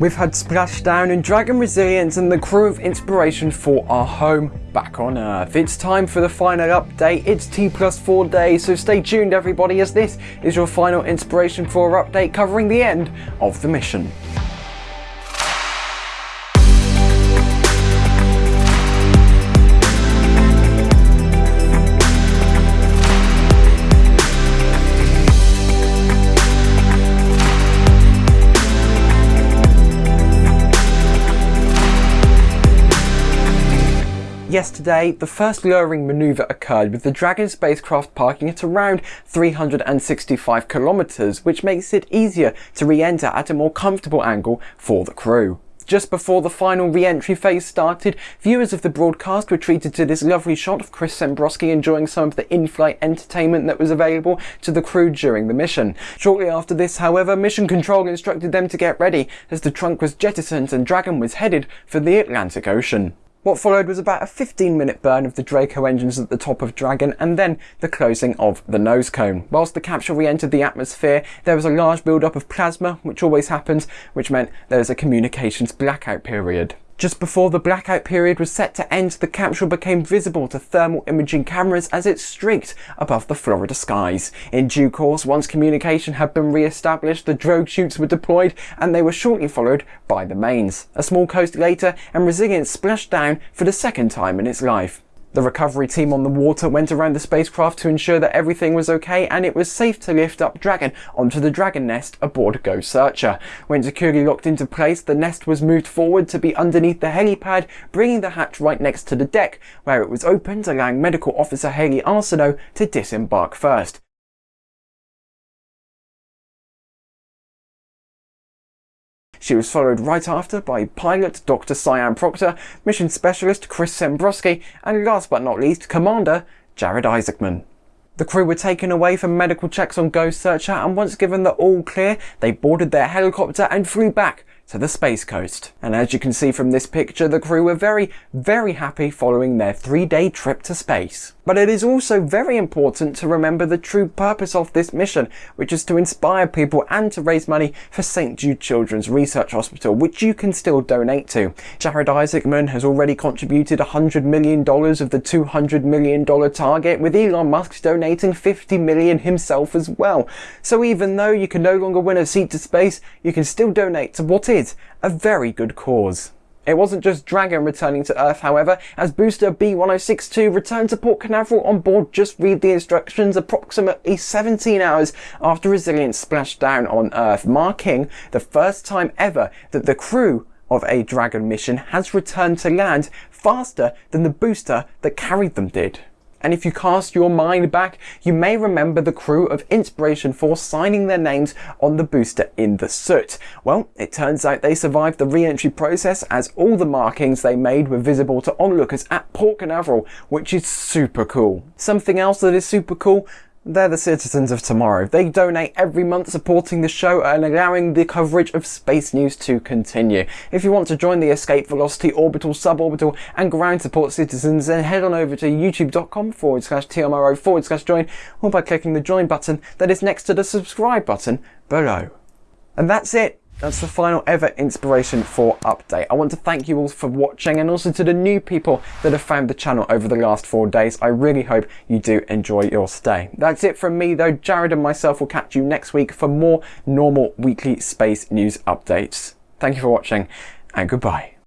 We've had Splashdown and Dragon Resilience and the crew of Inspiration 4 our home back on Earth. It's time for the final update. It's T plus 4 days, so stay tuned everybody as this is your final Inspiration 4 update covering the end of the mission. Yesterday, the first lowering manoeuvre occurred with the Dragon spacecraft parking at around 365 kilometers, which makes it easier to re-enter at a more comfortable angle for the crew. Just before the final re-entry phase started, viewers of the broadcast were treated to this lovely shot of Chris Sembroski enjoying some of the in-flight entertainment that was available to the crew during the mission. Shortly after this, however, Mission Control instructed them to get ready as the trunk was jettisoned and Dragon was headed for the Atlantic Ocean. What followed was about a 15 minute burn of the Draco engines at the top of Dragon and then the closing of the nose cone. Whilst the capsule re-entered the atmosphere, there was a large build-up of plasma, which always happens, which meant there was a communications blackout period. Just before the blackout period was set to end, the capsule became visible to thermal imaging cameras as it streaked above the Florida skies. In due course, once communication had been re-established, the drogue chutes were deployed and they were shortly followed by the mains. A small coast later, and Resilience splashed down for the second time in its life. The recovery team on the water went around the spacecraft to ensure that everything was okay and it was safe to lift up Dragon onto the Dragon nest aboard GO Searcher. When securely locked into place, the nest was moved forward to be underneath the helipad, bringing the hatch right next to the deck, where it was opened, allowing Medical Officer Hayley Arceneaux to disembark first. She was followed right after by pilot Dr. Sian Proctor, mission specialist Chris Sembroski, and last but not least, Commander Jared Isaacman. The crew were taken away for medical checks on GO Searcher and once given the all clear, they boarded their helicopter and flew back to the Space Coast. And as you can see from this picture, the crew were very, very happy following their three-day trip to space. But it is also very important to remember the true purpose of this mission, which is to inspire people and to raise money for St Jude Children's Research Hospital, which you can still donate to. Jared Isaacman has already contributed $100 million of the $200 million target, with Elon Musk donating 50 million himself as well. So even though you can no longer win a seat to space, you can still donate to what is is a very good cause. It wasn't just Dragon returning to Earth, however, as booster B1062 returned to Port Canaveral on board Just Read the Instructions approximately 17 hours after Resilience splashed down on Earth, marking the first time ever that the crew of a Dragon mission has returned to land faster than the booster that carried them did. And if you cast your mind back, you may remember the crew of Inspiration 4 signing their names on the booster in the soot. Well, it turns out they survived the re-entry process as all the markings they made were visible to onlookers at Port Canaveral, which is super cool. Something else that is super cool, they're the citizens of tomorrow. They donate every month supporting the show and allowing the coverage of space news to continue. If you want to join the Escape Velocity Orbital, Suborbital and Ground Support citizens, then head on over to youtube.com forward slash TMRO forward slash join or by clicking the join button that is next to the subscribe button below. And that's it. That's the final ever Inspiration 4 update. I want to thank you all for watching and also to the new people that have found the channel over the last four days. I really hope you do enjoy your stay. That's it from me though. Jared and myself will catch you next week for more normal weekly space news updates. Thank you for watching and goodbye.